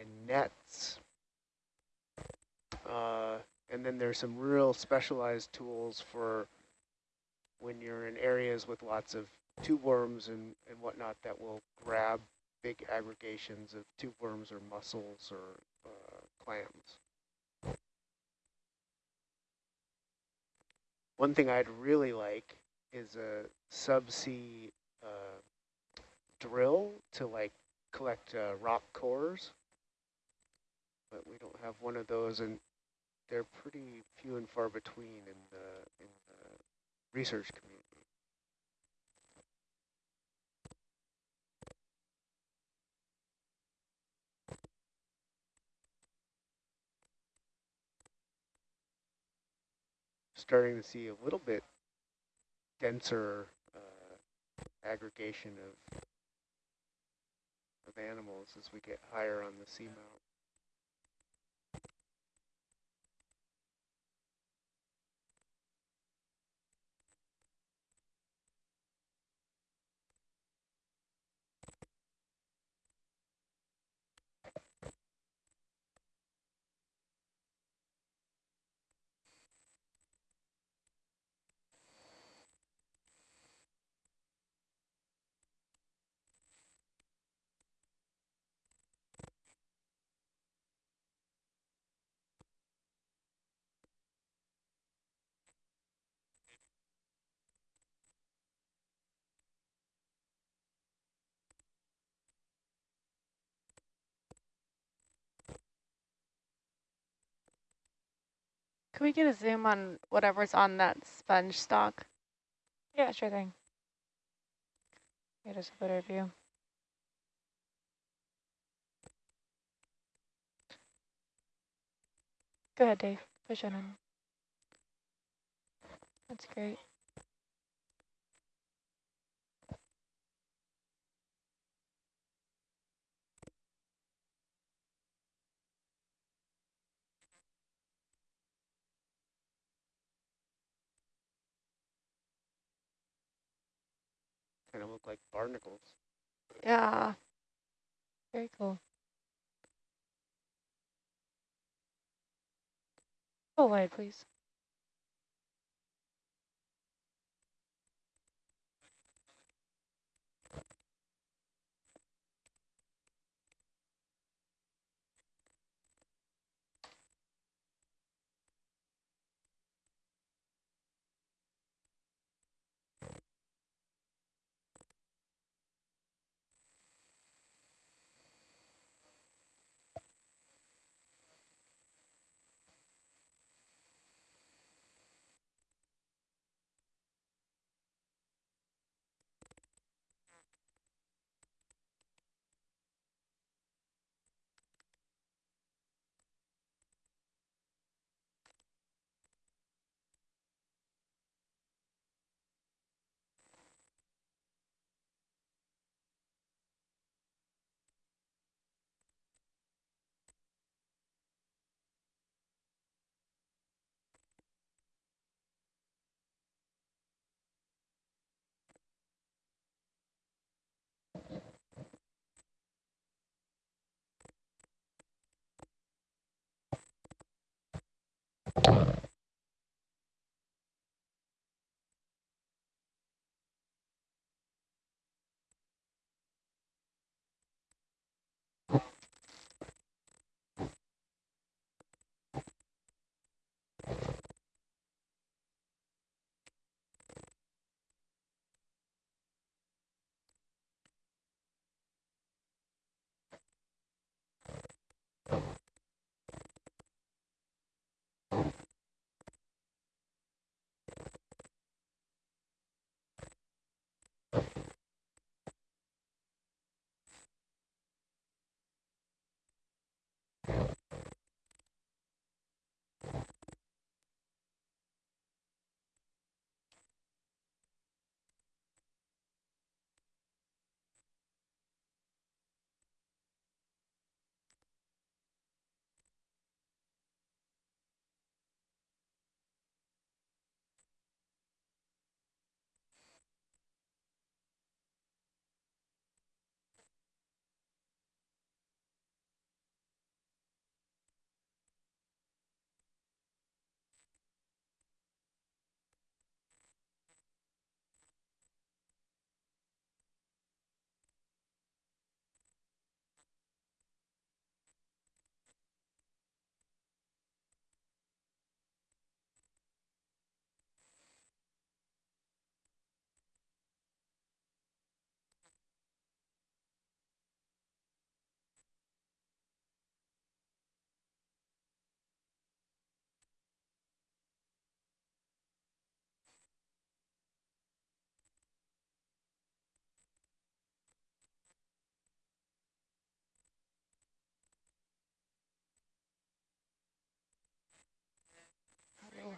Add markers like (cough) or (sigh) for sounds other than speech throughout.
and nets. Uh, and then there's some real specialized tools for when you're in areas with lots of tube worms and, and whatnot that will grab big aggregations of tube worms or mussels or uh, clams. One thing I'd really like is a subsea uh, drill to like collect uh, rock cores, but we don't have one of those, and they're pretty few and far between in the, in the research community. Starting to see a little bit denser uh, aggregation of of animals as we get higher on the seamount. Can we get a zoom on whatever's on that sponge stalk? Yeah, sure thing. Get us a better view. Go ahead, Dave. Push it in. That's great. Kind of look like barnacles. Yeah. Very cool. Go wide, please.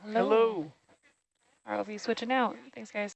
Hello. ROV switching out. Thanks, guys.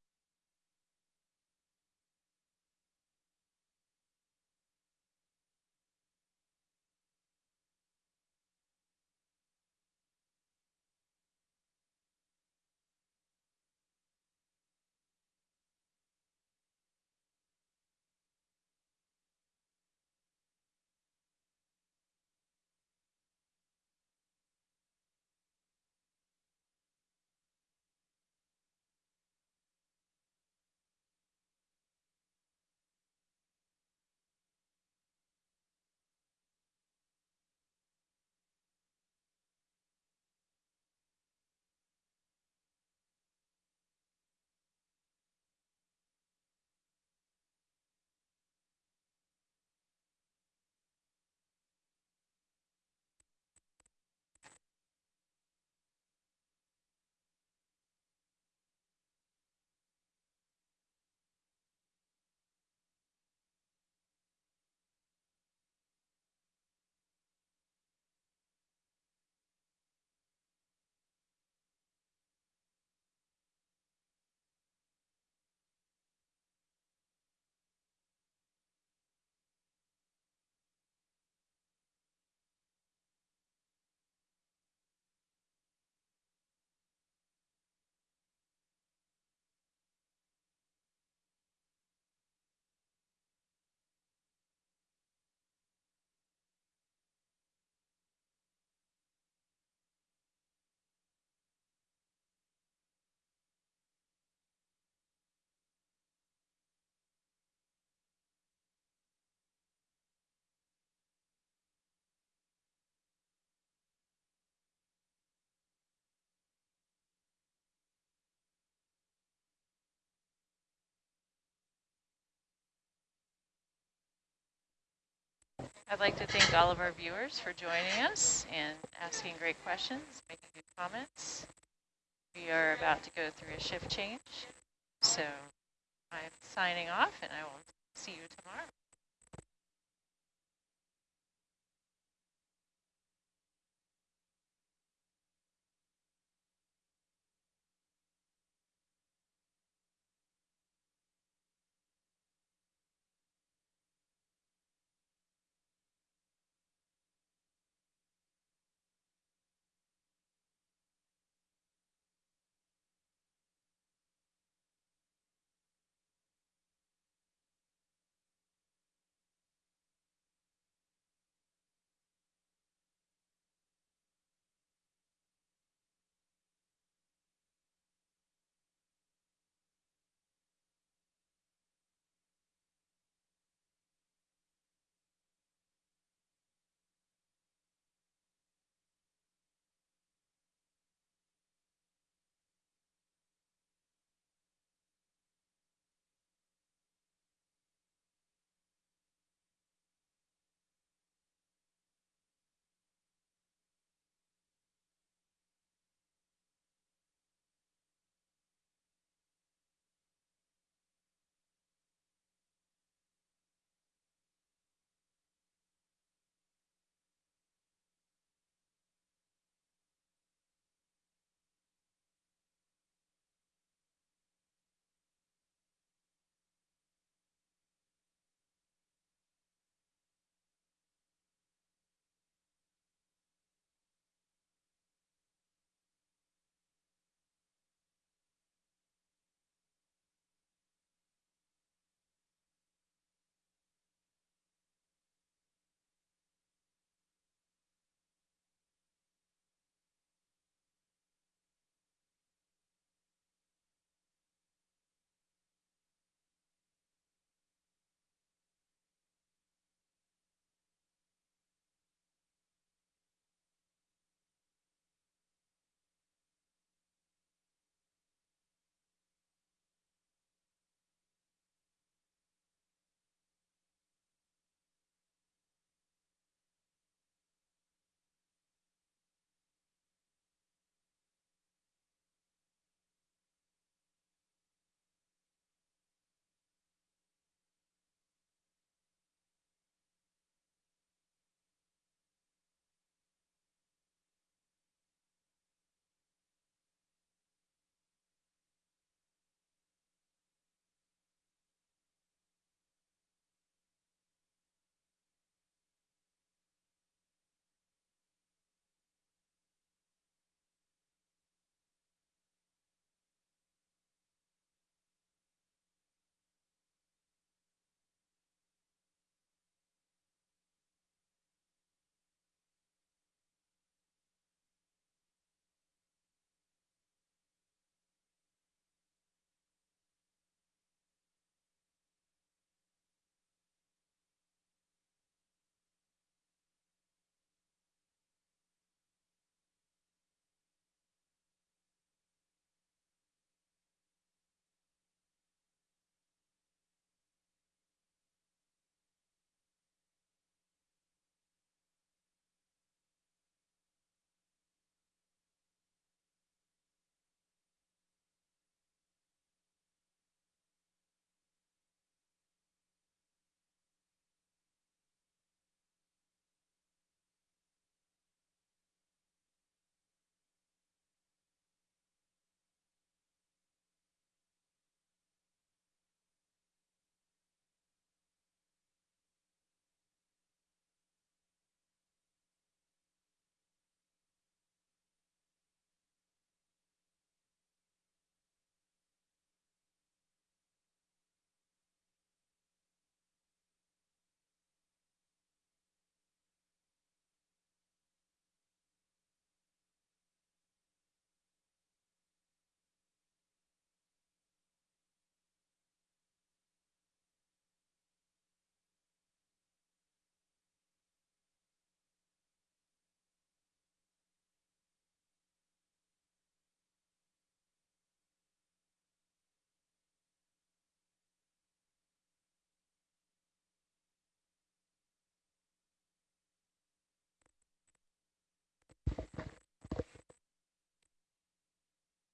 I'd like to thank all of our viewers for joining us and asking great questions, making good comments. We are about to go through a shift change, so I'm signing off and I will see you tomorrow.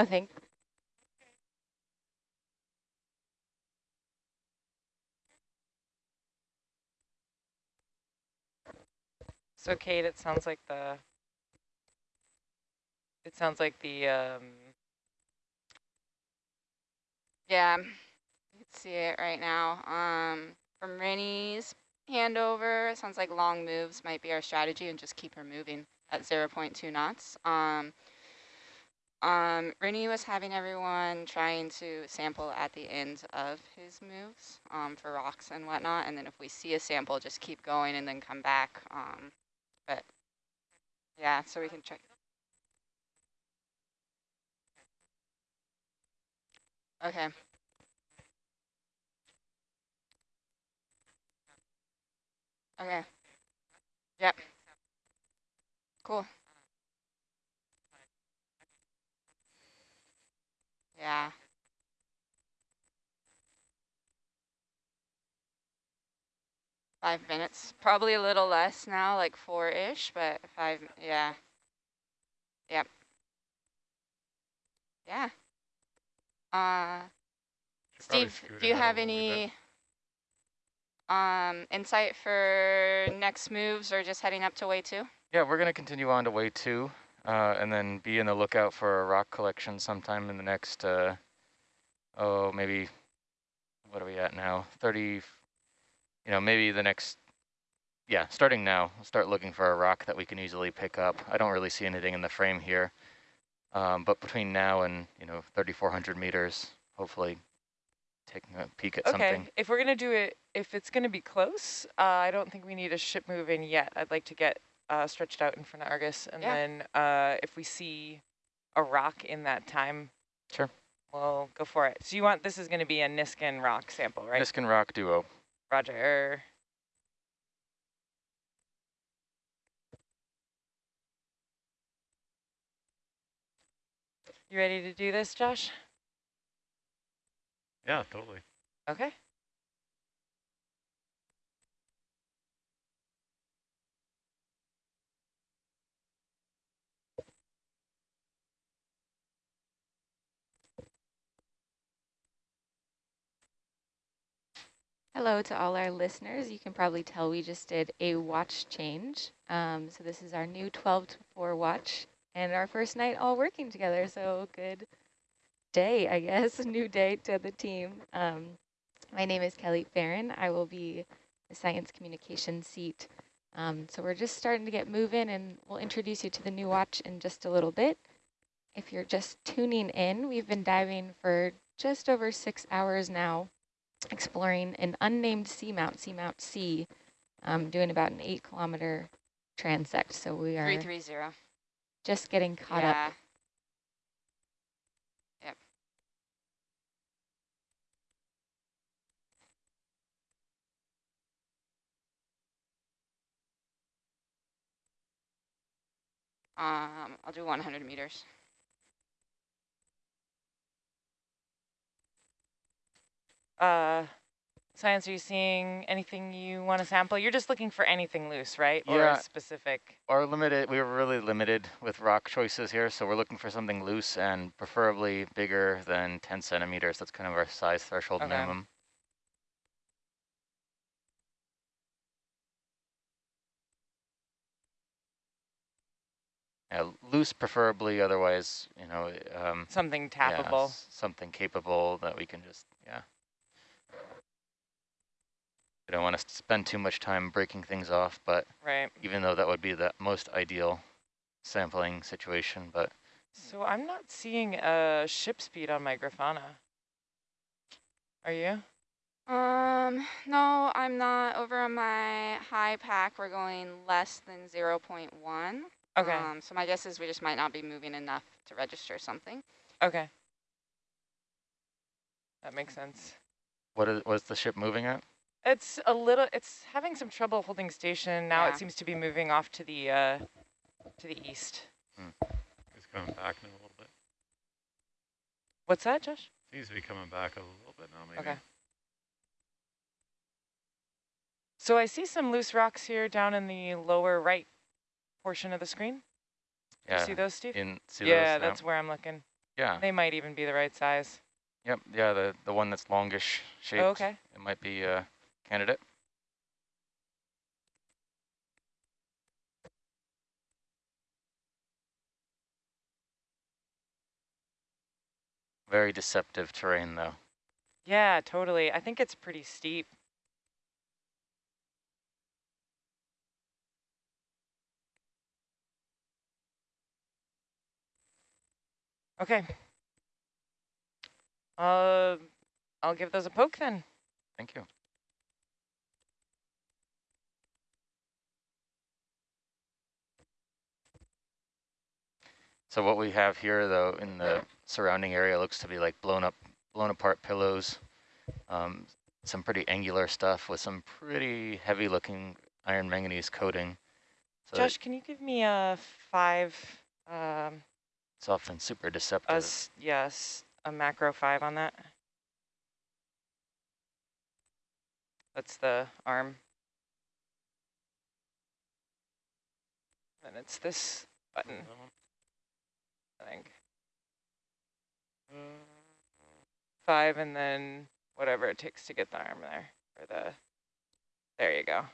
I think. So Kate, it sounds like the, it sounds like the, um, Yeah, you can see it right now. Um, from Rennie's handover, it sounds like long moves might be our strategy and just keep her moving at 0.2 knots. Um, um, Rennie was having everyone trying to sample at the end of his moves um, for rocks and whatnot. And then if we see a sample, just keep going and then come back. Um, but yeah, so we can check. Okay. Okay. Yep. Cool. Yeah. Five minutes, probably a little less now, like four-ish, but five, yeah. Yep. Yeah. Uh, Steve, do you have any um, insight for next moves or just heading up to way two? Yeah, we're going to continue on to way two uh, and then be in the lookout for a rock collection sometime in the next, uh, oh, maybe, what are we at now? 30, you know, maybe the next, yeah, starting now, we'll start looking for a rock that we can easily pick up. I don't really see anything in the frame here, um, but between now and, you know, 3,400 meters, hopefully taking a peek at okay. something. If we're gonna do it, if it's gonna be close, uh, I don't think we need a ship move in yet. I'd like to get uh, stretched out in front of Argus, and Yeah. then uh, if we see a rock in that time, Sure. we'll go for it. So you want this is gonna be a Niskin rock sample, right? Niskin Rock Duo. Roger. You ready to do this, Josh? Yeah, totally. Okay. Hello to all our listeners. You can probably tell we just did a watch change. Um, so this is our new 12 to 4 watch and our first night all working together. So good day, I guess, (laughs) new day to the team. Um, my name is Kelly Farron. I will be the science communication seat. Um, so we're just starting to get moving and we'll introduce you to the new watch in just a little bit. If you're just tuning in, we've been diving for just over six hours now exploring an unnamed seamount, Seamount C, um, doing about an eight kilometer transect. So we are 330. just getting caught yeah. up. Yep. Um, I'll do 100 meters. Uh, science, are you seeing anything you want to sample? You're just looking for anything loose, right? Or Yeah. a specific. Or limited, we were really limited with rock choices here, so we're looking for something loose and preferably bigger than 10 centimeters. That's kind of our size threshold Okay. minimum. Yeah, loose preferably, otherwise, you know, um, Something yeah, tappable. s- something capable that we can just, yeah. We don't want to spend too much time breaking things off, but Right. even though that would be the most ideal sampling situation, but So I'm not seeing a ship speed on my Grafana. Are you? Um, no, I'm not. Over on my HiPAP, we're going less than 0.1. Okay. Um, so my guess is we just might not be moving enough to register something. okay. That makes sense. what is, what's the ship moving at? It's a little, it's having some trouble holding station. Now Yeah. it seems to be moving off to the, uh, to the east. It's coming back now a little bit. What's that, Josh? Seems to be coming back a little bit now, maybe. Okay. So I see some loose rocks here down in the lower right portion of the screen. You Yeah, see those, Steve? in see yeah, those now? that's where I'm looking. Yeah. They might even be the right size. Yep. Yeah. The the one that's longish shaped. Oh, okay. It might be a candidate. Very deceptive terrain, though. Yeah, totally. I think it's pretty steep. Okay. Uh, I'll give those a poke then. Thank you. So what we have here, though, in the surrounding area looks to be like blown up, blown apart pillows, um, some pretty angular stuff with some pretty heavy looking iron manganese coating. So Josh, can you give me a five, um, it's often super deceptive. s yes, a macro five on that? That's the arm. And it's this button, I think. Five and then whatever it takes to get the arm there, or the, there you go.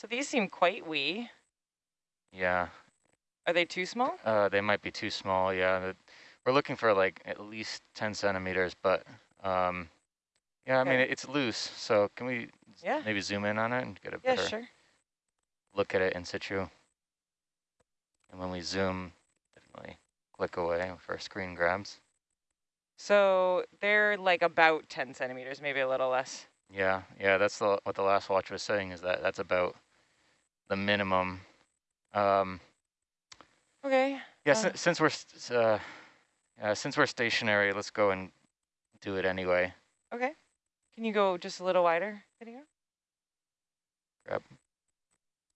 So these seem quite wee. Yeah, Are they too small? uh, they might be too small. Yeah, we're looking for like at least 10 centimeters, but um, yeah, I mean, it's loose. So can we Yeah. maybe zoom in on it and get a Yeah, better sure. look at it in situ? And when we zoom, definitely click away for screen grabs. So they're like about 10 centimeters, maybe a little less. Yeah, yeah, that's the, what the last watch was saying is that that's about the minimum. Um, Okay. yeah, Uh, si- since we're uh, uh, since we're stationary, let's go and do it anyway. Okay. Can you go just a little wider, video? Grab.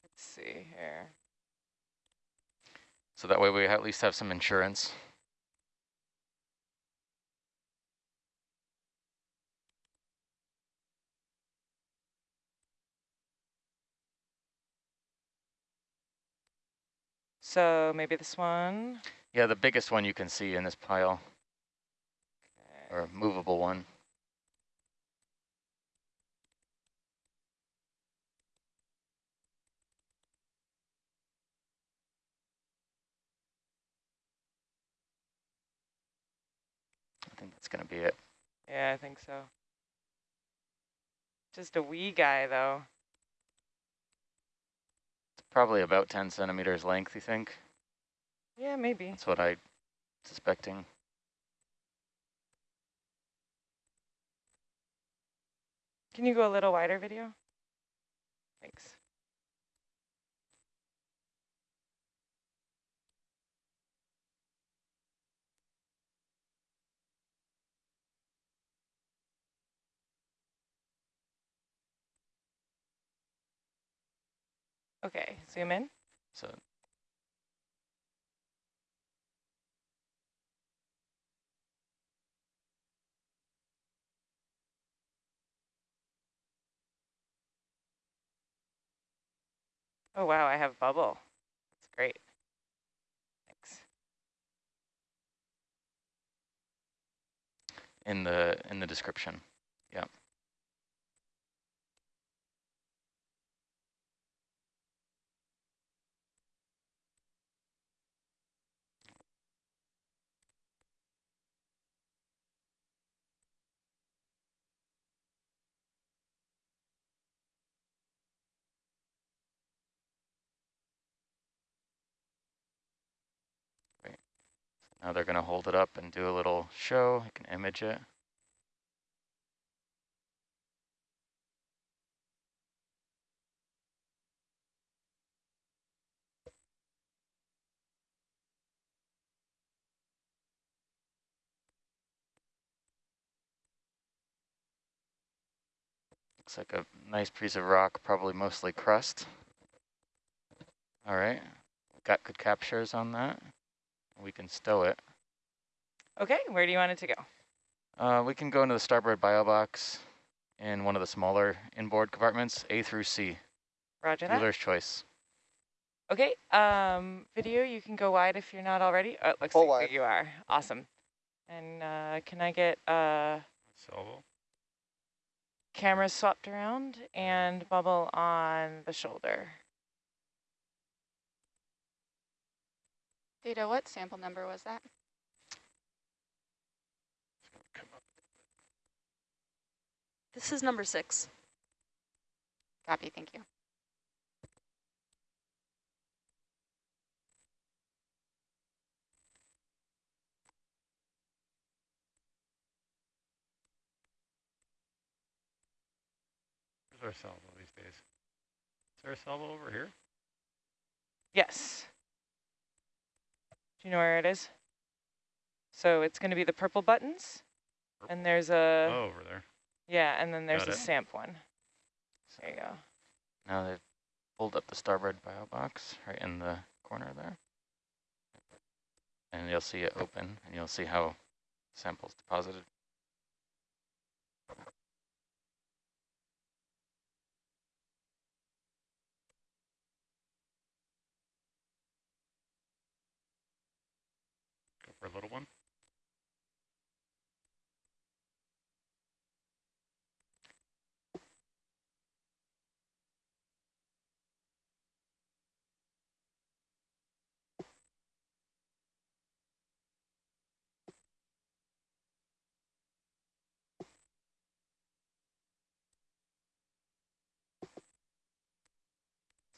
Let's see here. So that way we at least have some insurance. So maybe this one. Yeah, the biggest one you can see in this pile, Okay. or movable one. I think that's gonna be it. Yeah, I think so. Just a wee guy, though. Probably about 10 centimeters length, you think? Yeah, maybe. That's what I suspecting. Can you go a little wider, video? Thanks. Okay, zoom in. So Oh, wow, I have bubble. That's great. Thanks. in the in the description. Now they're going to hold it up and do a little show. You can image it. Looks like a nice piece of rock, probably mostly crust. All right, got good captures on that. We can stow it. Okay, where do you want it to go? Uh, we can go into the starboard bio box in one of the smaller inboard compartments, A through C, Roger that. dealer's choice. Okay, um, video, you can go wide if you're not already. Oh, it looks Full like wide. you are. Awesome. And uh, can I get uh, Salvo. cameras swapped around and bubble on the shoulder? Data, what sample number was that? This is number six. Copy, thank you. Where's our salvo these days? Is there a salvo over here? Yes. Do you know where it is? So it's going to be the purple buttons, and there's a, oh, over there. yeah, and then there's Got a it. SAMP one. There you go. Now they've pulled up the starboard bio box right in the corner there. And you'll see it open and you'll see how samples deposited. For a little one.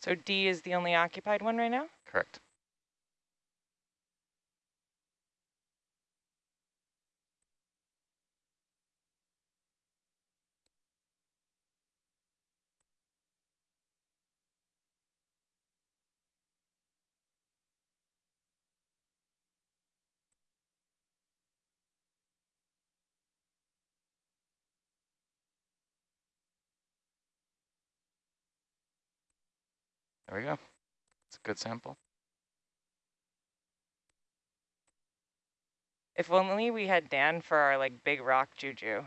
So D is the only occupied one right now? Correct. We go. It's a good sample. If only we had Dan for our like big rock juju.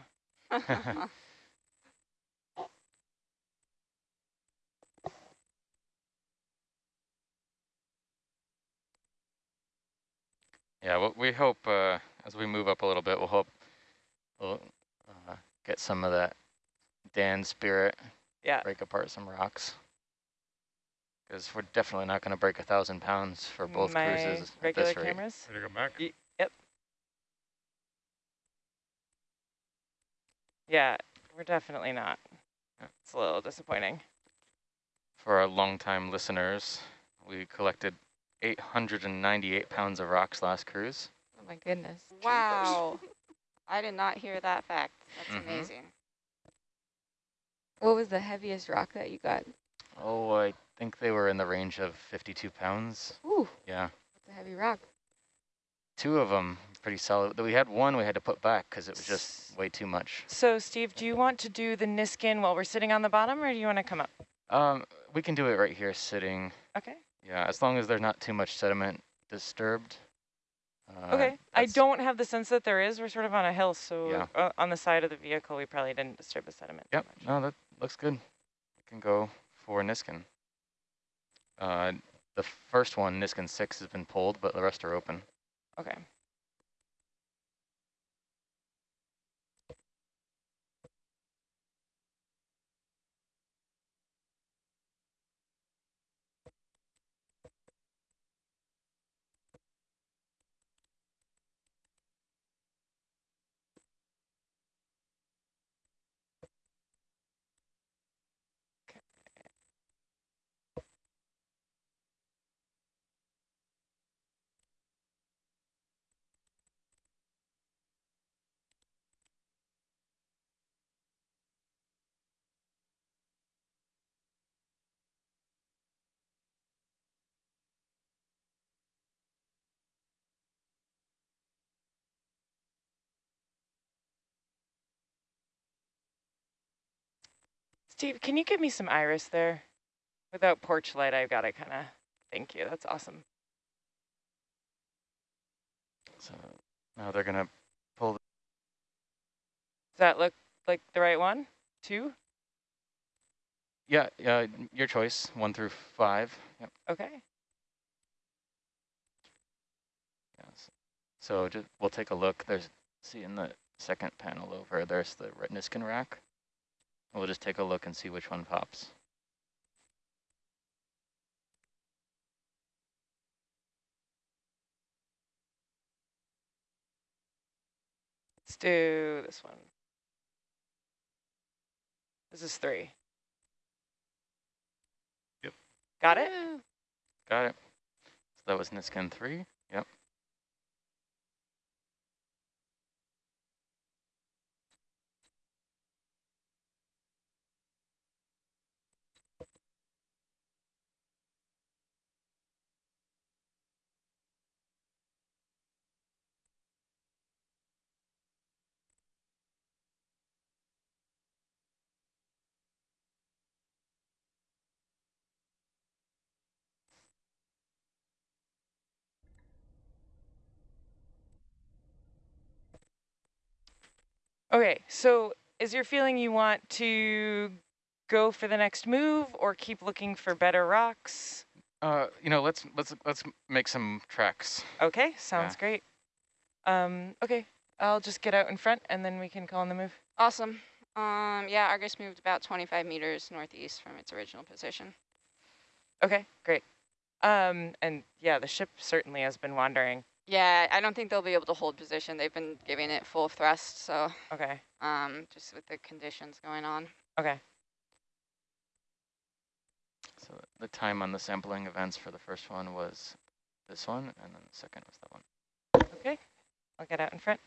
(laughs) (laughs) Yeah, well, we hope uh, as we move up a little bit, we'll hope we'll uh, get some of that Dan spirit, Yeah. break apart some rocks. Because we're definitely not going to break a thousand pounds for both My cruises at regular this rate. cameras. Ready to go back? Y yep. Yeah, we're definitely not. It's a little disappointing. For our longtime listeners, we collected 898 pounds of rocks last cruise. Oh my goodness. Wow. (laughs) I did not hear that fact. That's Mhm. amazing. What was the heaviest rock that you got? Oh, I think they were in the range of 52 pounds. Ooh, Yeah. that's a heavy rock. Two of them pretty solid. We had one we had to put back because it was just way too much. So Steve, do you want to do the Niskin while we're sitting on the bottom or do you want to come up? Um, we can do it right here sitting. Okay. Yeah, as long as there's not too much sediment disturbed. Uh, Okay. I don't have the sense that there is. We're sort of on a hill, so Yeah. uh, on the side of the vehicle, we probably didn't disturb the sediment. Yep, no, that looks good. We can go for Niskin. Uh, the first one, Niskin 6, has been pulled, but the rest are open. Okay. Steve, can you give me some iris there? Without porch light, I've got to kind of, thank you, that's awesome. So now they're gonna pull. Does that look like the right one? Two? Yeah, yeah, your choice, one through five. Yep. Okay. Yes. So just, we'll take a look. There's, see in the second panel over, there's the Niskin rack. We'll just take a look and see which one pops. Let's do this one. This is three. Yep. Got it? Got it. So that was Niskin three. Yep. Okay, so is your feeling you want to go for the next move or keep looking for better rocks? Uh, you know, let's let's let's make some tracks. Okay, sounds Yeah. great. Um, okay, I'll just get out in front and then we can call on the move. Awesome. Um, yeah, Argus moved about 25 meters northeast from its original position. Okay, great. Um, and yeah, the ship certainly has been wandering. Yeah, I don't think they'll be able to hold position. They've been giving it full thrust, so Okay, um, just with the conditions going on. okay. So the time on the sampling events for the first one was this one, and then the second was that one. Okay, I'll get out in front.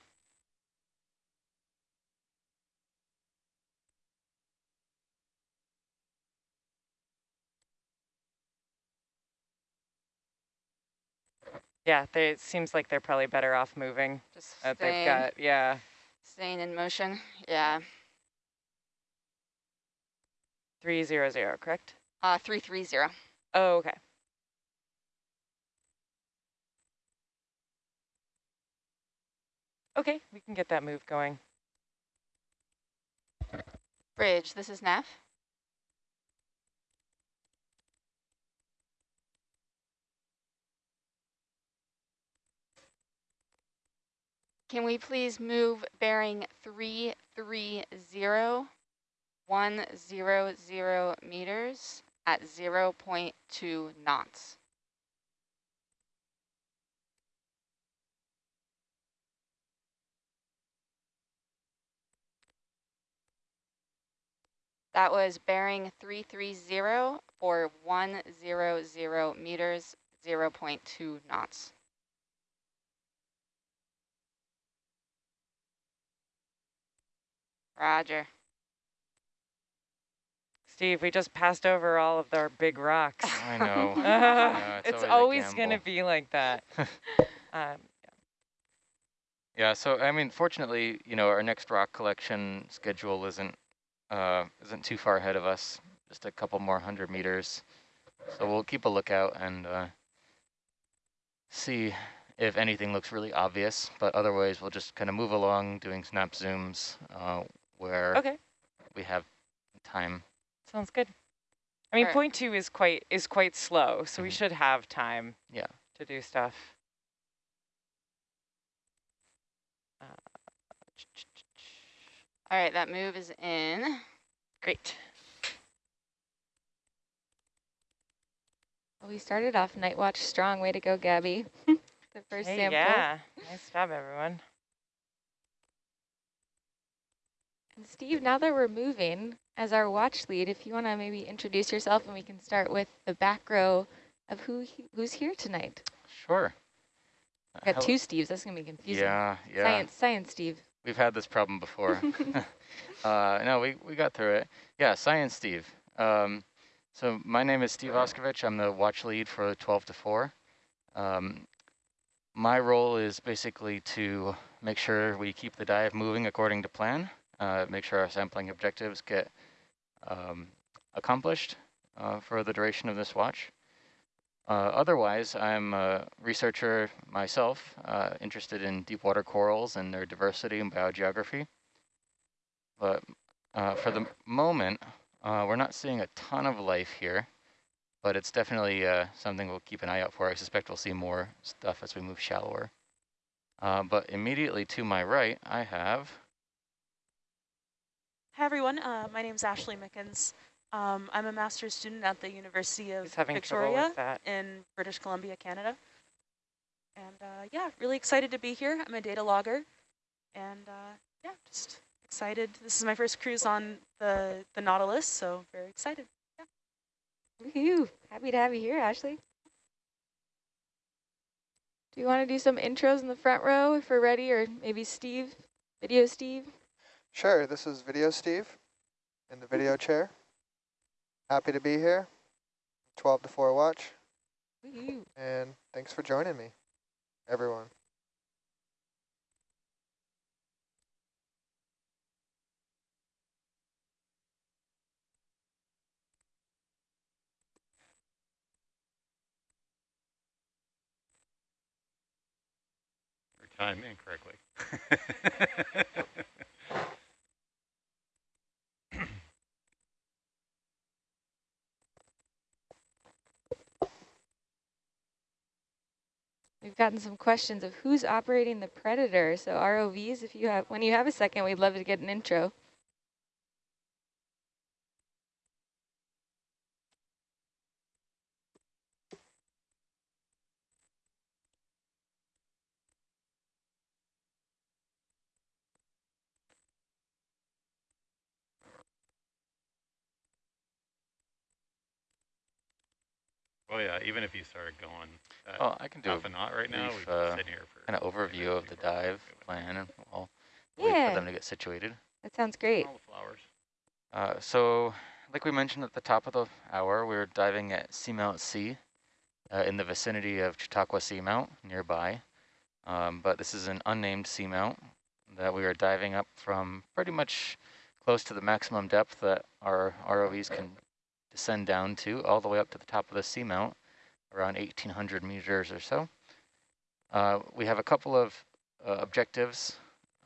Yeah, they, it seems like they're probably better off moving. Just That they've got, yeah. staying in motion. Yeah. 300, correct? Uh, 330. Oh, okay. Okay, we can get that move going. Bridge, this is Neff. Can we please move bearing 330, 100 meters at 0 0.2 knots? That was bearing 330 for 100 meters, 0 0.2 knots. Roger. Steve, we just passed over all of our big rocks. (laughs) I know. (laughs) Yeah, it's, always always going to be like that. (laughs) um, Yeah, so I mean, fortunately, you know, our next rock collection schedule isn't uh, isn't too far ahead of us. Just a couple more hundred meters. So we'll keep a lookout and uh, see if anything looks really obvious. But otherwise, we'll just kind of move along, doing snap zooms uh, where okay, we have time. sounds good. I mean, Alright. point two is quite is quite slow, so we Mhm. should have time. Yeah. To do stuff. Uh, All right, that move is in. Great. Well, we started off Night Watch strong. Way to go, Gabby. (laughs) the first Hey, sample. yeah, nice job, everyone. And Steve, now that we're moving, as our watch lead, if you want to maybe introduce yourself and we can start with the back row of who he- who's here tonight. Sure. Uh, Got two Steves. That's going to be confusing. Yeah, yeah. Science, science, Steve. We've had this problem before. (laughs) (laughs) uh, no, we, we got through it. Yeah, Science Steve. Um, so my name is Steve Auscavitch. I'm the watch lead for 12 to 4. Um, my role is basically to make sure we keep the dive moving according to plan, uh, make sure our sampling objectives get um, accomplished uh, for the duration of this watch. Uh, otherwise, I'm a researcher myself, uh, interested in deep water corals and their diversity and biogeography. But uh, for the moment, we're not seeing a ton of life here, but it's definitely uh, something we'll keep an eye out for. I suspect we'll see more stuff as we move shallower. Uh, but immediately to my right, I have Hi everyone, uh, my name is Ashley Mickens. Um, I'm a master's student at the University of He's having trouble Victoria in British Columbia, Canada. And uh, yeah, really excited to be here. I'm a data logger and uh, yeah, just excited. This is my first cruise on the, the Nautilus, so very excited. Yeah. Woohoo! Happy to have you here, Ashley. Do you want to do some intros in the front row if we're ready, or maybe Steve, video Steve? Sure, this is Video Steve in the video (laughs) chair. Happy to be here. 12 to 4 watch. And thanks for joining me, everyone. Or time incorrectly. (laughs) We've gotten some questions of who's operating the Predator. So ROVs, if you have, when you have a second, we'd love to get an intro. Well, yeah, even if you started going at Well, I can do half a a knot right now, we've been uh, sitting here for kind of overview of the dive plan, and I'll wait Yeah. for them to get situated. That sounds great. all the flowers. Uh, so, like we mentioned at the top of the hour, we're diving at Seamount C uh, in the vicinity of Chautauqua Seamount nearby. Um, but this is an unnamed seamount that we are diving up from pretty much close to the maximum depth that our ROVs can descend down to, all the way up to the top of the seamount, around 1,800 meters or so. Uh, we have a couple of uh, objectives,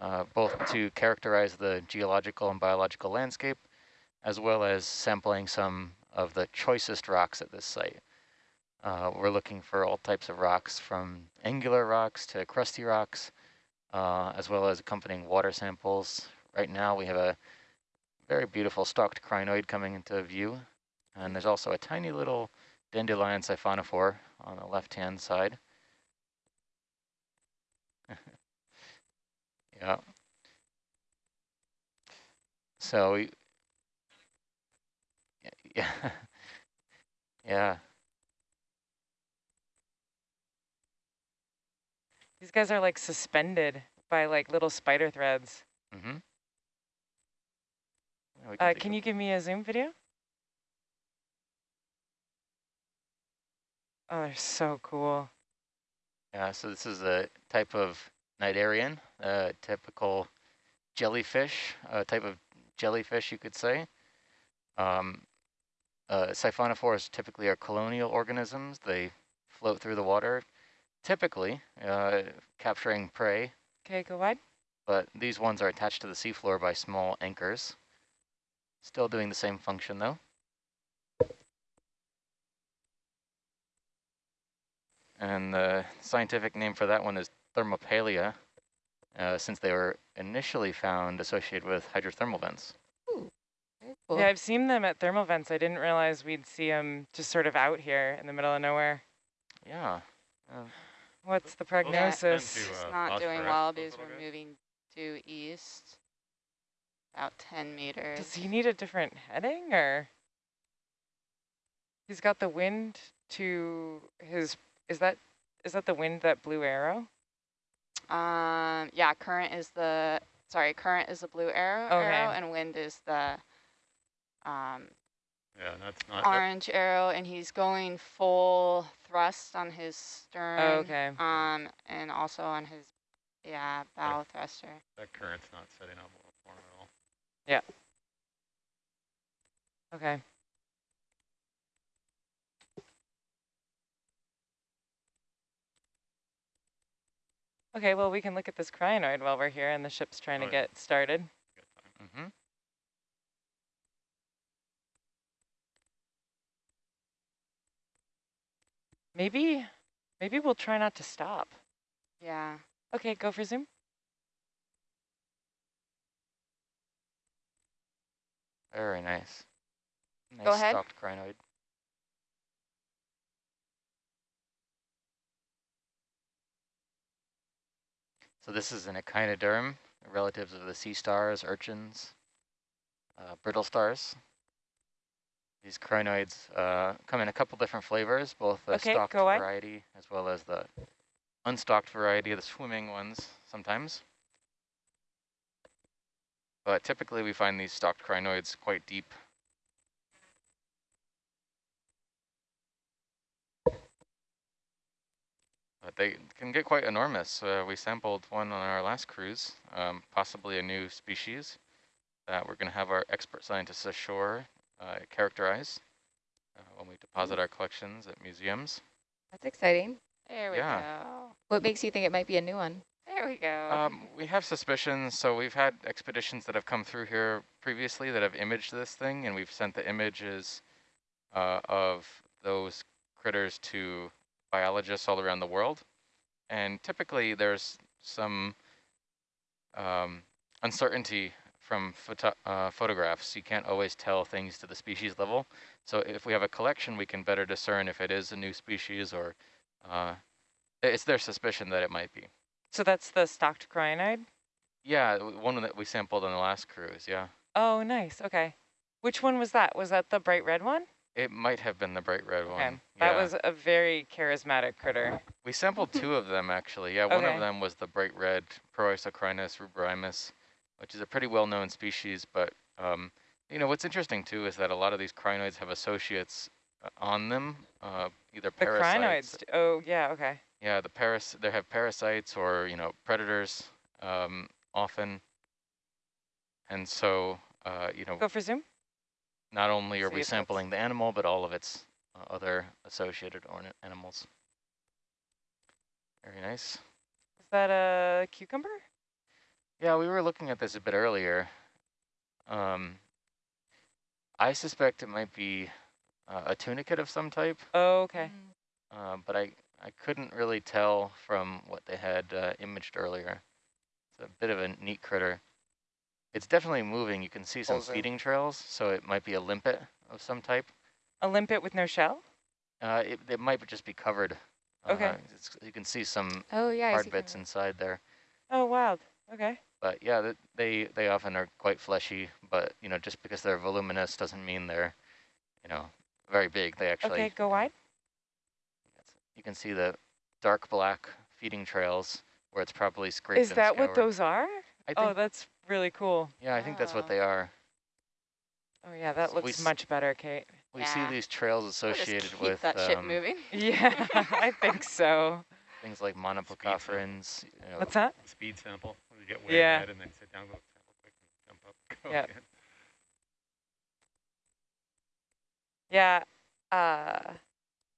uh, both to characterize the geological and biological landscape, as well as sampling some of the choicest rocks at this site. Uh, we're looking for all types of rocks from angular rocks to crusty rocks, uh, as well as accompanying water samples. Right now we have a very beautiful stalked crinoid coming into view, and there's also a tiny little dandelion siphonophore on the left-hand side. (laughs) yeah. So we, (laughs) yeah, yeah. These guys are like suspended by like little spider threads. Mm-hmm. Uh, can you give me a zoom video? Oh, they're so cool. Yeah, so this is a type of cnidarian, a typical jellyfish, a type of jellyfish, you could say. Um, uh, siphonophores typically are colonial organisms. They float through the water, typically uh, capturing prey, Okay, go wide. but these ones are attached to the seafloor by small anchors. Still doing the same function though. And the scientific name for that one is thermopalia, uh, since they were initially found associated with hydrothermal vents. Very cool. Yeah, I've seen them at thermal vents. I didn't realize we'd see them just sort of out here in the middle of nowhere. Yeah. Uh, What's the prognosis? to, It's uh, not doing well a because we're bit. moving due east. About 10 meters. Does he need a different heading or? He's got the wind to his, is that, is that the wind that blue arrow? Um, yeah, current is the, sorry, current is the blue arrow, Okay. arrow and wind is the um, Yeah, that's not. that- orange arrow, and he's going full thrust on his stern. Oh, Okay. Um, and also on his, yeah, bow thruster. That current's not setting up well for him at all. Yeah. Okay. Okay, well, we can look at this crinoid while we're here and the ship's trying Oh, to yeah. get started. Mm-hmm. Maybe, maybe we'll try not to stop. Yeah. Okay, go for zoom. Very nice. Nice Go ahead. stalked crinoid. So this is an echinoderm, relatives of the sea stars, urchins, uh, brittle stars. These crinoids uh, come in a couple different flavors, both the Okay, away. variety as well as the unstalked variety, the swimming ones sometimes. But typically we find these stalked crinoids quite deep. They can get quite enormous. Uh, we sampled one on our last cruise, um, possibly a new species that we're going to have our expert scientists ashore uh, characterize uh, when we deposit our collections at museums. That's exciting. There we Yeah. go. What makes you think it might be a new one? There we go. Um, we have suspicions. So we've had expeditions that have come through here previously that have imaged this thing, and we've sent the images uh, of those critters to biologists all around the world. And typically there's some um, uncertainty from photo uh, photographs. You can't always tell things to the species level. So if we have a collection, we can better discern if it is a new species or uh, it's their suspicion that it might be. So that's the stalked crinoid? Yeah, one that we sampled on the last cruise, yeah. Oh, nice. Okay. Which one was that? Was that the bright red one? It might have been the bright red Okay. one. That yeah. was a very charismatic critter. We sampled two of them actually. Yeah, one of them was the bright red Proisocrinus ruberrimus, which is a pretty well-known species. But um, you know what's interesting too is that a lot of these crinoids have associates uh, on them, uh, either The parasites. crinoids. Oh, yeah, okay. Yeah, the paras they have parasites or you know predators um, often, and so uh, you know Go for zoom. Not only are See we sampling the animal, but all of its uh, other associated orna animals. Very nice. Is that a cucumber? Yeah, we were looking at this a bit earlier. Um, I suspect it might be uh, a tunicate of some type, Oh, okay. uh, but I, I couldn't really tell from what they had uh, imaged earlier. It's a bit of a neat critter. It's definitely moving. You can see some Pulls feeding trails, so it might be a limpet of some type. A limpet with no shell? Uh, it, it might just be covered. Okay. Uh, it's, you can see some Oh, yeah. Hard bits kind inside there. Oh, wild. Okay. But yeah, th- they they often are quite fleshy. But you know, just because they're voluminous doesn't mean they're, you know, very big. They actually. Okay, go wide. You can see the dark black feeding trails where it's probably scraped. Is and that what those are? I think. Oh, that's really cool. yeah, I think that's what Oh. they are. Oh, yeah, that So looks much better, Kate. We see these trails We'll just associated keep with that ship um, moving. (laughs) Yeah, (laughs) I think so. things like monoplacophorans. You know, What's that? Speed sample. where You get way Yeah. ahead and then sit down, go quick, and jump up. Go Yep. again. Yeah. Uh,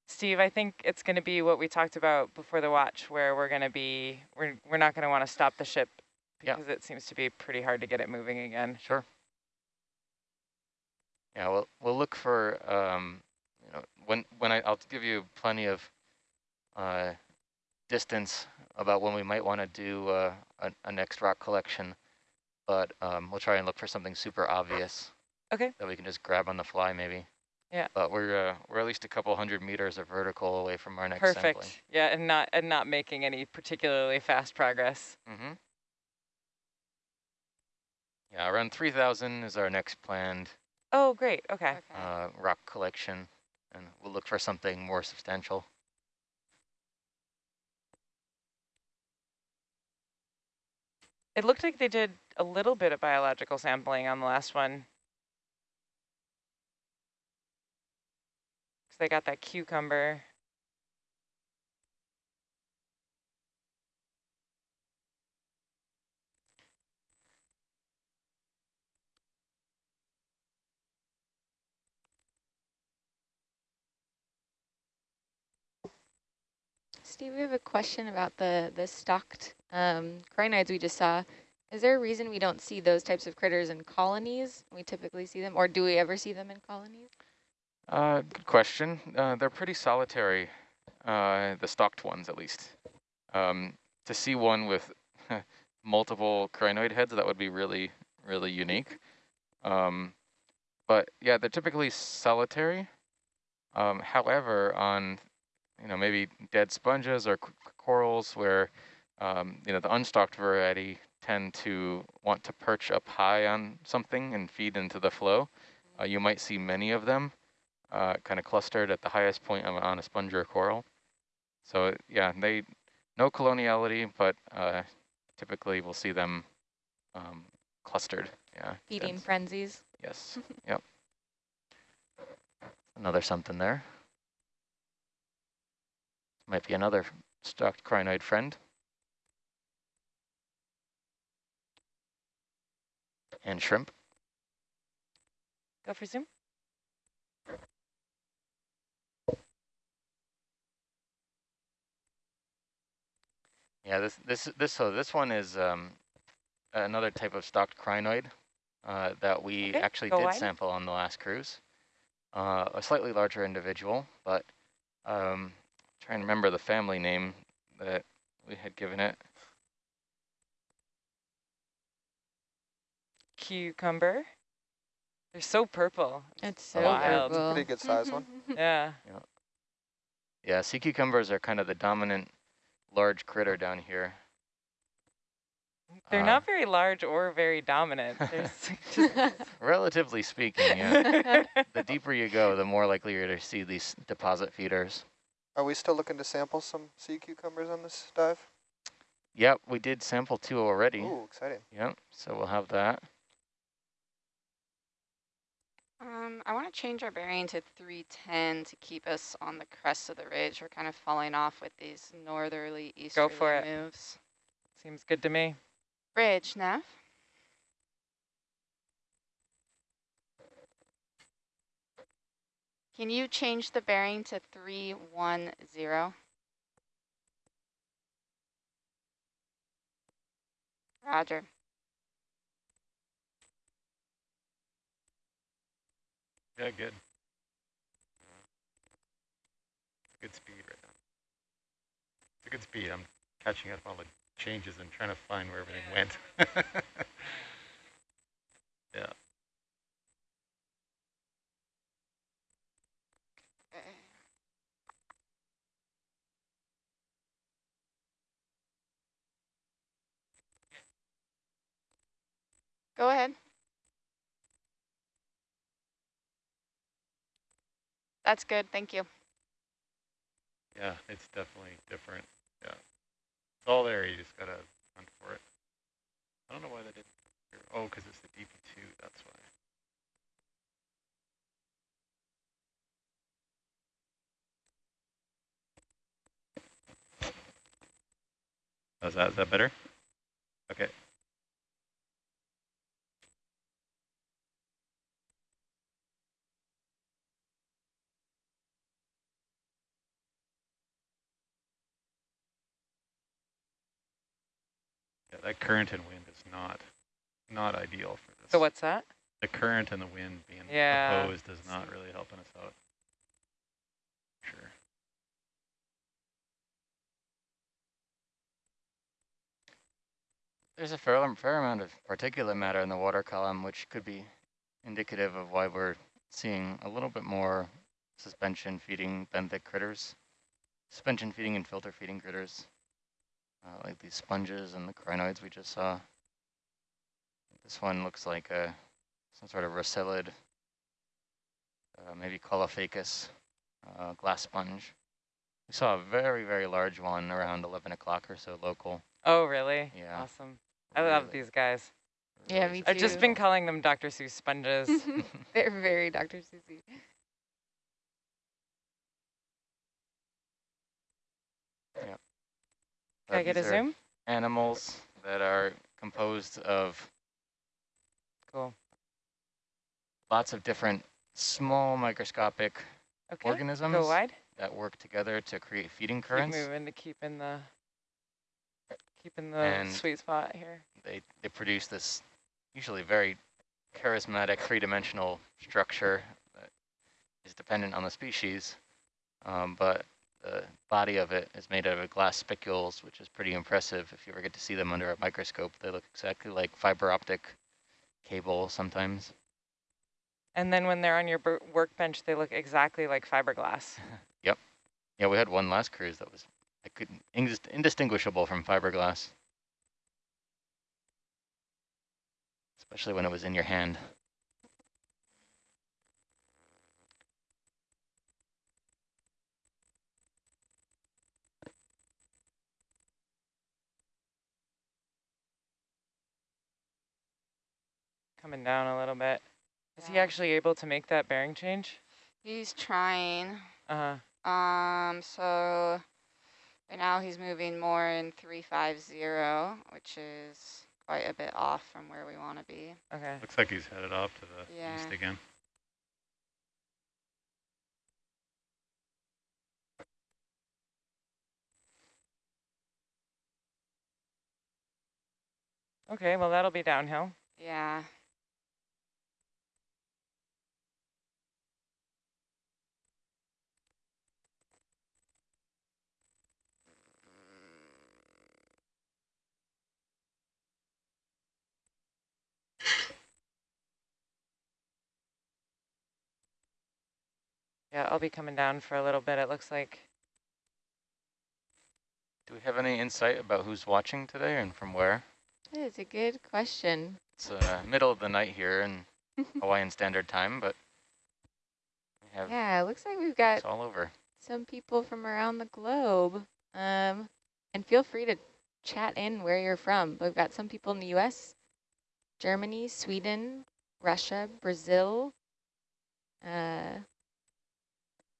Steve, I think it's going to be what we talked about before the watch, where we're going to be, we're, we're not going to want to stop the ship Yeah. because it seems to be pretty hard to get it moving again. Sure. Yeah, we'll we'll look for um, you know, when when I I'll give you plenty of uh, distance about when we might want to do uh, a, a next rock collection, but um, we'll try and look for something super obvious. Okay. That we can just grab on the fly, maybe. Yeah. But we're uh, we're at least a couple hundred meters of vertical away from our next Perfect. sampling. Yeah, and not and not making any particularly fast progress. Mm-hmm. Yeah, around 3,000 is our next planned Oh, great. Okay. uh, rock collection, and we'll look for something more substantial. It looked like they did a little bit of biological sampling on the last one. Because they got that cucumber. Steve, we have a question about the, the stalked um, crinoids we just saw. Is there a reason we don't see those types of critters in colonies? We typically see them, or do we ever see them in colonies? Uh, good question. Uh, they're pretty solitary, uh, the stalked ones at least. Um, to see one with (laughs) multiple crinoid heads, that would be really, really unique. Um, but yeah, they're typically solitary. Um, however, on you know maybe dead sponges or corals where um, you know the unstalked variety tend to want to perch up high on something and feed into the flow, uh, you might see many of them uh, kind of clustered at the highest point on, on a sponge or coral. So yeah, they no coloniality, but uh, typically we'll see them um, clustered. Yeah. Feeding dense. frenzies. Yes. (laughs) yep. Another something there. Might be another stalked crinoid friend. And shrimp. Go for zoom. Yeah, this this this so this one is um, another type of stalked crinoid uh, that we Okay, actually did wide. sample on the last cruise. Uh, a slightly larger individual, but um, trying to remember the family name that we had given it. Cucumber. They're so purple. It's so Wild. purple. Pretty good size one. (laughs) Yeah. Yeah, sea cucumbers are kind of the dominant large critter down here. They're Uh, not very large or very dominant. (laughs) They're s- just (laughs) Relatively speaking, yeah. the deeper you go, the more likely you're to see these deposit feeders. Are we still looking to sample some sea cucumbers on this dive? Yep, we did sample two already. Ooh, exciting. Yep, so we'll have that. Um, I want to change our bearing to 310 to keep us on the crest of the ridge. We're kind of falling off with these northerly easterly Go for it. moves. seems good to me. Bridge, Neff. Can you change the bearing to 310? Roger. Yeah, good. Good speed right now. It's a good speed. I'm catching up on all the changes and trying to find where everything went. (laughs) yeah. Go ahead. That's good, thank you. Yeah, it's definitely different. Yeah. It's all there. You just got to hunt for it. I don't know why they didn't. Oh, because it's the DP2. That's why. Is that, is that better? Okay. That current and wind is not not ideal for this. So what's that? The current and the wind being Yeah. opposed is not really helping us out. Sure. There's a fair, fair amount of particulate matter in the water column, which could be indicative of why we're seeing a little bit more suspension feeding benthic critters. Suspension feeding and filter feeding critters, uh, like these sponges and the crinoids we just saw. This one looks like a some sort of rossellid, uh, maybe Caulophacus uh, glass sponge. We saw a very, very large one around 11 o'clock or so local. Oh, really? Yeah. Awesome. I love these guys. Yeah, really me I've just been calling them Dr. Seuss sponges. (laughs) They're very Dr. Seussy. Uh, Can I get a zoom? Animals that are composed of Cool. lots of different small microscopic Okay. organisms. That work together to create feeding currents. Keep moving to keep in the keep in the And- sweet spot here. They, they produce this usually very charismatic three-dimensional structure that is dependent on the species, um, but the body of it is made out of glass spicules, which is pretty impressive. If you ever get to see them under a microscope, they look exactly like fiber optic cable sometimes. And then when they're on your workbench, they look exactly like fiberglass. (laughs) Yep. Yeah, we had one last cruise that was I couldn't indistinguishable from fiberglass. Especially when it was in your hand. Coming down a little bit. Is he actually able to make that bearing change? He's trying. Uh huh. Um, so right now he's moving more in 350, which is quite a bit off from where we want to be. Okay. Looks like he's headed off to the Yeah. east again. Okay, well that'll be downhill. Yeah. Yeah, I'll be coming down for a little bit, it looks like. Do we have any insight about who's watching today and from where? That is a good question. It's uh, middle of the night here in (laughs) Hawaiian Standard Time, but we have Yeah, it looks like we've got it's all over. some people from around the globe. Um, and feel free to chat in where you're from. We've got some people in the U.S., Germany, Sweden, Russia, Brazil. Uh,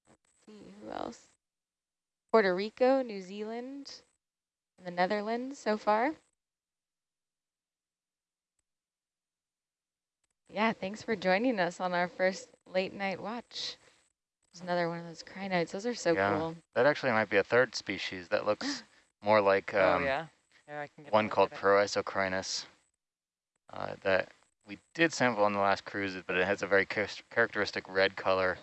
let's see who else? Puerto Rico, New Zealand, and the Netherlands so far. Yeah, thanks for joining us on our first late night watch. There's another one of those crinoids. Those are so Yeah. cool. That actually might be a third species that looks (gasps) more like oh um, yeah. Yeah, I can get one called at. Proisocrinus uh, that we did sample on the last cruise, but it has a very char characteristic red color.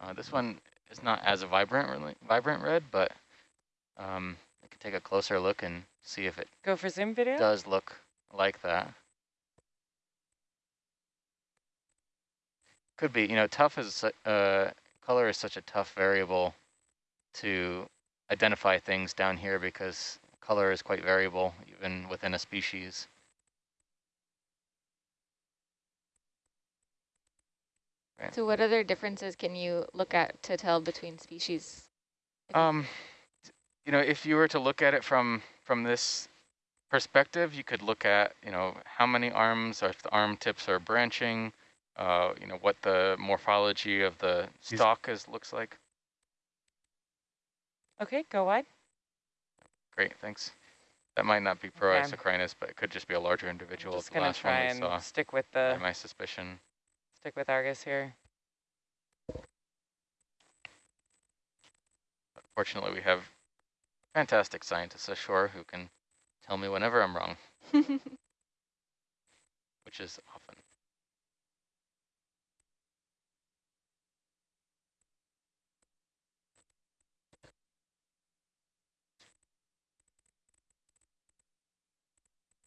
Uh, this one is not as vibrant, really, vibrant red, but um, I can take a closer look and see if it Go for zoom video? does look like that. Could be, you know, tough is, uh, color is such a tough variable to identify things down here because color is quite variable even within a species. Right. So what other differences can you look at to tell between species? You- Um, you know, if you were to look at it from from this perspective, you could look at, you know, how many arms, or if the arm tips are branching, uh, you know, what the morphology of the He's- stalk is looks like. Okay, go wide. Great, thanks. That might not be Okay. Proisocrinus, but it could just be a larger I'm individual. just gonna try and saw. stick with the my suspicion. Stick with Argus here. Fortunately, we have fantastic scientists ashore who can tell me whenever I'm wrong, (laughs) which is often.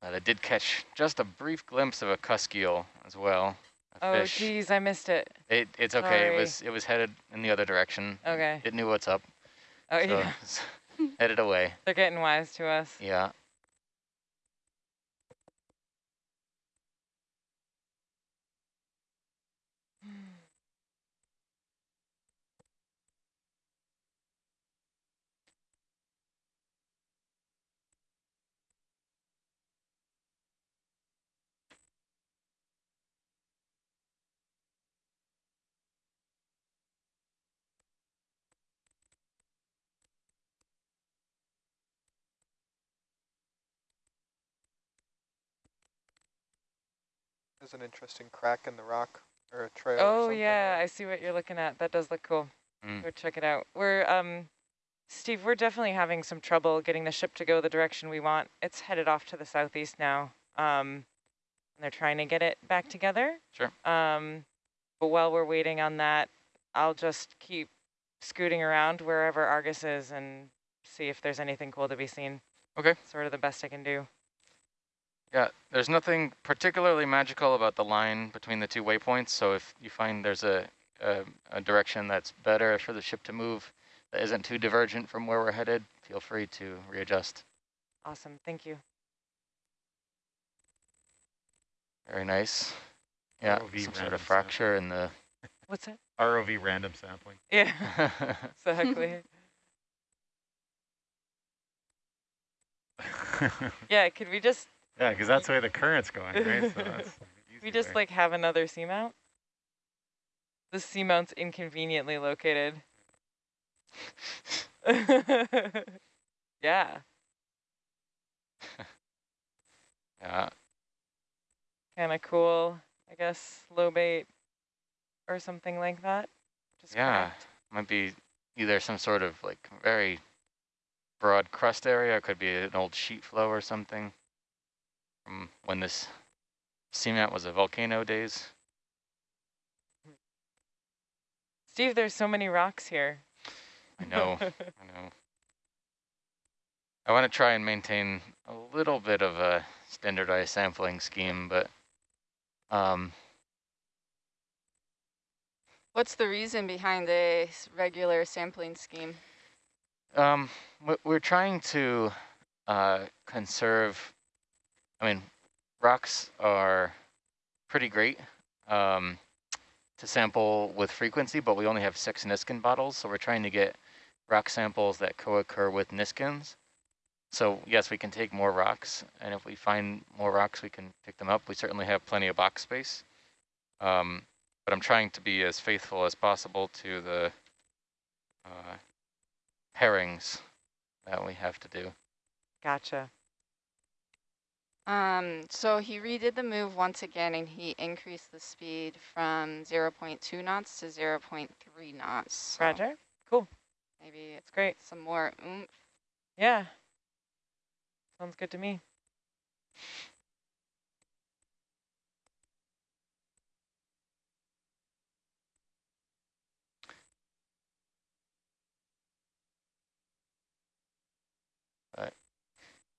But I did catch just a brief glimpse of a cusk as well. Oh fish. geez, I missed it. It, it's okay. Sorry. It was it was headed in the other direction. Okay. It knew what's up. Oh so yeah, (laughs) headed away. they're getting wise to us. Yeah. There's an interesting crack in the rock or a trail. or Oh something yeah, there. I see what you're looking at. That does look cool. Mm. Go check it out. We're, um, Steve, we're definitely having some trouble getting the ship to go the direction we want. It's headed off to the southeast now. Um, and they're trying to get it back together. Sure. Um, but while we're waiting on that, I'll just keep scooting around wherever Argus is and see if there's anything cool to be seen. Okay. Sort of the best I can do. Yeah, there's nothing particularly magical about the line between the two waypoints. So if you find there's a, a, a direction that's better for the ship to move that isn't too divergent from where we're headed, feel free to readjust. Awesome. Thank you. Very nice. Yeah, ROV some sort random of fracture in the. (laughs) What's that? ROV random sampling. Yeah, (laughs) exactly. (laughs) yeah, could we just yeah, because that's where the current's going, right? So (laughs) we just way. like have another seamount? The seamount's inconveniently located. (laughs) yeah, (laughs) yeah, kind of cool. I guess lobate or something like that. Just yeah. cracked. Might be either some sort of like very broad crust area. It could be an old sheet flow or something from when this seamount was a volcano days. Steve, there's so many rocks here. I know, I know. I want to try and maintain a little bit of a standardized sampling scheme, but um, What's the reason behind the regular sampling scheme? um, we- we're trying to uh, conserve, I mean, rocks are pretty great um, to sample with frequency, but we only have six Niskin bottles, so we're trying to get rock samples that co-occur with Niskins. So yes, we can take more rocks, and if we find more rocks, we can pick them up. We certainly have plenty of box space. Um, but I'm trying to be as faithful as possible to the uh, pairings that we have to do. Gotcha. Um, so he redid the move once again and he increased the speed from 0 0.2 knots to 0 0.3 knots. So Roger. Cool. Maybe it's It's great. some more oomph. Yeah. Sounds good to me.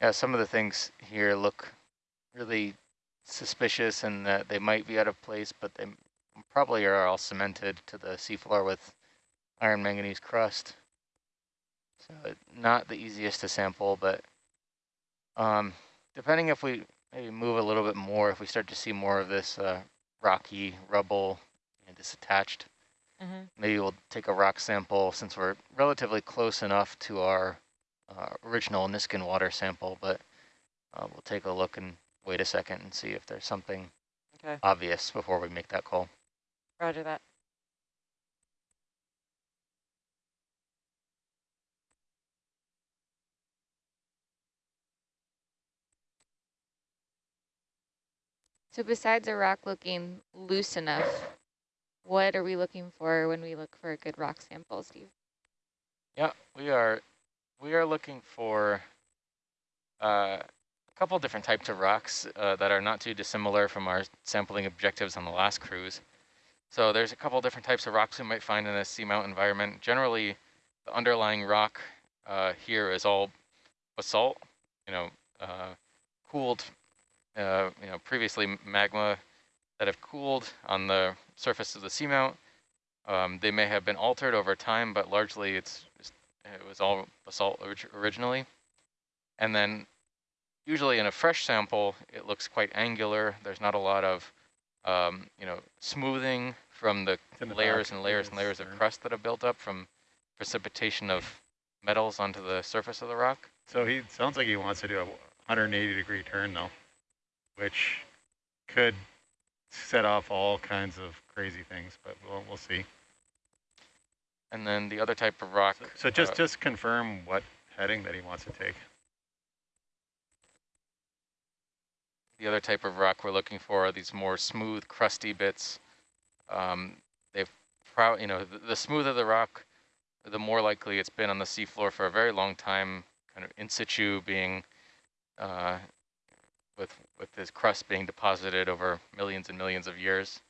Yeah, some of the things here look really suspicious and that they might be out of place, but they probably are all cemented to the seafloor with iron manganese crust. So not the easiest to sample, but um, depending if we maybe move a little bit more, if we start to see more of this uh, rocky rubble and disattached, hmm maybe we'll take a rock sample since we're relatively close enough to our uh, original Niskin water sample, but uh, we'll take a look and wait a second and see if there's something Okay. obvious before we make that call. Roger that. So besides a rock looking loose enough, what are we looking for when we look for a good rock sample, Steve? Yeah, we are we are looking for uh, couple different types of rocks uh, that are not too dissimilar from our sampling objectives on the last cruise. So there's a couple different types of rocks we might find in a seamount environment. Generally, the underlying rock uh, here is all basalt, you know, uh, cooled, uh, you know, previously magma that have cooled on the surface of the seamount. Um, they may have been altered over time, but largely it's it was all basalt orig originally. And then usually in a fresh sample, it looks quite angular. There's not a lot of, um, you know, smoothing from the the layers and layers and layers of crust that have built up from precipitation of metals onto the surface of the rock. So he sounds like he wants to do a 180 degree turn though, which could set off all kinds of crazy things, but we'll, we'll see. And then the other type of rock. So, so just, uh, just confirm what heading that he wants to take. The other type of rock we're looking for are these more smooth, crusty bits. Um, they've, proud, you know, the, the smoother the rock, the more likely it's been on the seafloor for a very long time, kind of in situ being, uh, with, with this crust being deposited over millions and millions of years.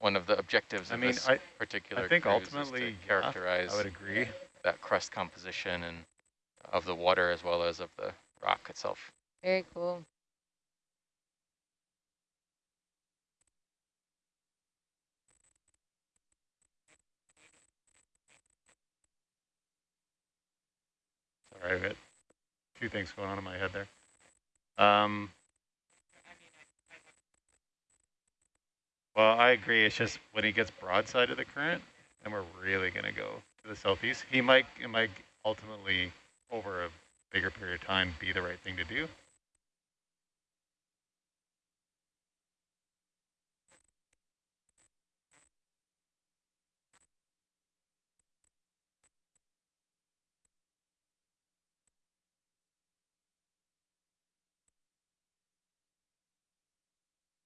One of the objectives I of mean, this I, particular I think cruise is to ultimately, characterize I would agree. That crust composition and of the water as well as of the rock itself. Very cool. Sorry, I've got a few things going on in my head there. Um, well, I agree. It's just when he gets broadside of the current, then we're really going to go to the southeast. He might, it might ultimately, over a bigger period of time, be the right thing to do.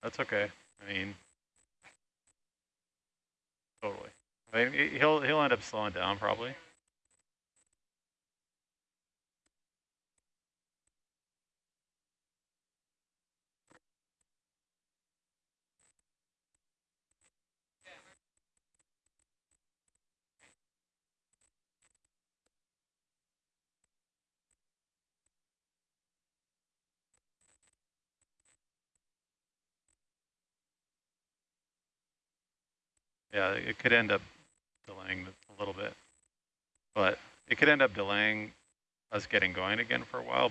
That's okay. I mean, totally. I mean, he- he'll he'll end up slowing down probably. Yeah, it could end up delaying a little bit, but it could end up delaying us getting going again for a while.